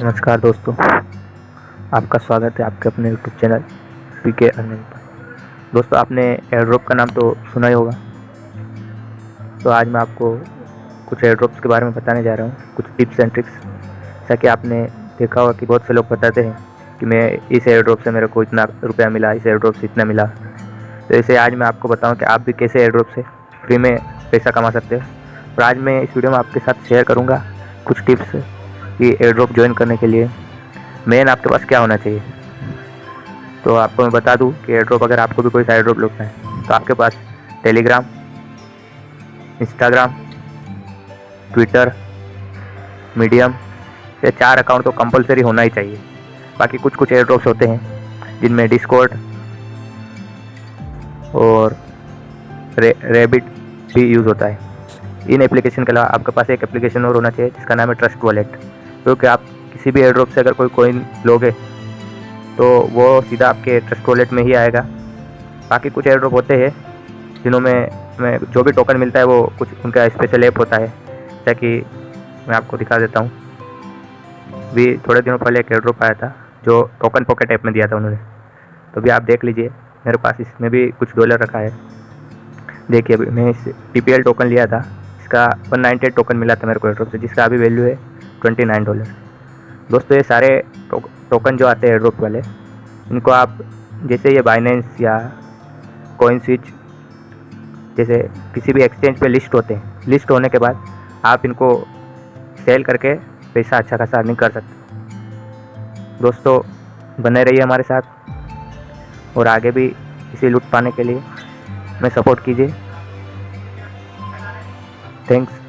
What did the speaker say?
नमस्कार दोस्तों, आपका स्वागत है आपके अपने YouTube channel P K earning पर। दोस्तों, आपने एयर ड्रॉप का नाम तो सुना ही होगा। तो आज मैं आपको कुछ एयर ड्रॉप्स के बारे में बताने जा रहा हूँ, कुछ टिप्स एंड ट्रिक्स जैसा कि आपने देखा होगा कि बहुत से लोग बताते हैं कि मैं इस एयर ड्रॉप से मेरे को इतना रुपया मिला, इस एयर ड्रॉप से इतना मिला। तो इसे आज मैं आपको बताऊँ कि आप भी कैसे एयर ड्रॉप से फ्री में पैसा कमा सकते हो। और आज मैं इस वीडियो में आपके साथ शेयर करूँगा कुछ टिप्स कि एयर ड्रॉप ज्वाइन करने के लिए मेन आपके पास क्या होना चाहिए। तो आपको मैं बता दूँ कि एयर ड्रॉप अगर आपको भी कोई सा एयर ड्रॉप लगता है तो आपके पास टेलीग्राम इंस्टाग्राम ट्विटर मीडियम ये चार अकाउंट तो कंपलसरी होना ही चाहिए। बाकी कुछ कुछ एयर ड्रॉप्स होते हैं जिनमें डिस्कॉर्ड और रे, रेबिट भी यूज़ होता है। इन एप्लीकेशन के अलावा आपके पास एक एप्लीकेशन और होना चाहिए, जिसका नाम है ट्रस्ट वॉलेट क्योंकि आप किसी भी एयरड्रॉप से अगर कोई कोइन लोगे तो वो सीधा आपके ट्रस्ट वॉलेट में ही आएगा। बाकी कुछ एयरड्रॉप होते हैं, जिन्हों में में जो भी टोकन मिलता है, वो कुछ उनका स्पेशल ऐप होता है। जैसा कि मैं आपको दिखा देता हूँ। भी थोड़े दिनों पहले एक एयरड्रॉप आया था, जो टोकन पॉकेट ऐप में दिया था उन्होंने। तो भी आप देख लीजिए, मेरे पास इसमें भी कुछ डॉलर रखा है। देखिए, अभी मैं इस टी टोकन लिया था। इसका वन नाइन्टी टोकन मिला था मेरे को एयर से, जिसका अभी वैल्यू है ट्वेंटी नाइन डॉलर दोस्तों, ये सारे टोकन जो आते हैं एयरड्रॉप वाले, इनको आप जैसे ये बाइनेंस या कोइन स्विच जैसे किसी भी एक्सचेंज पे लिस्ट होते हैं। लिस्ट होने के बाद आप इनको सेल करके पैसा अच्छा खासा अर्निंग कर सकते दोस्तों, बने रहिए हमारे साथ और आगे भी इसे लुट पाने के लिए मैं सपोर्ट कीजिए। Thanks.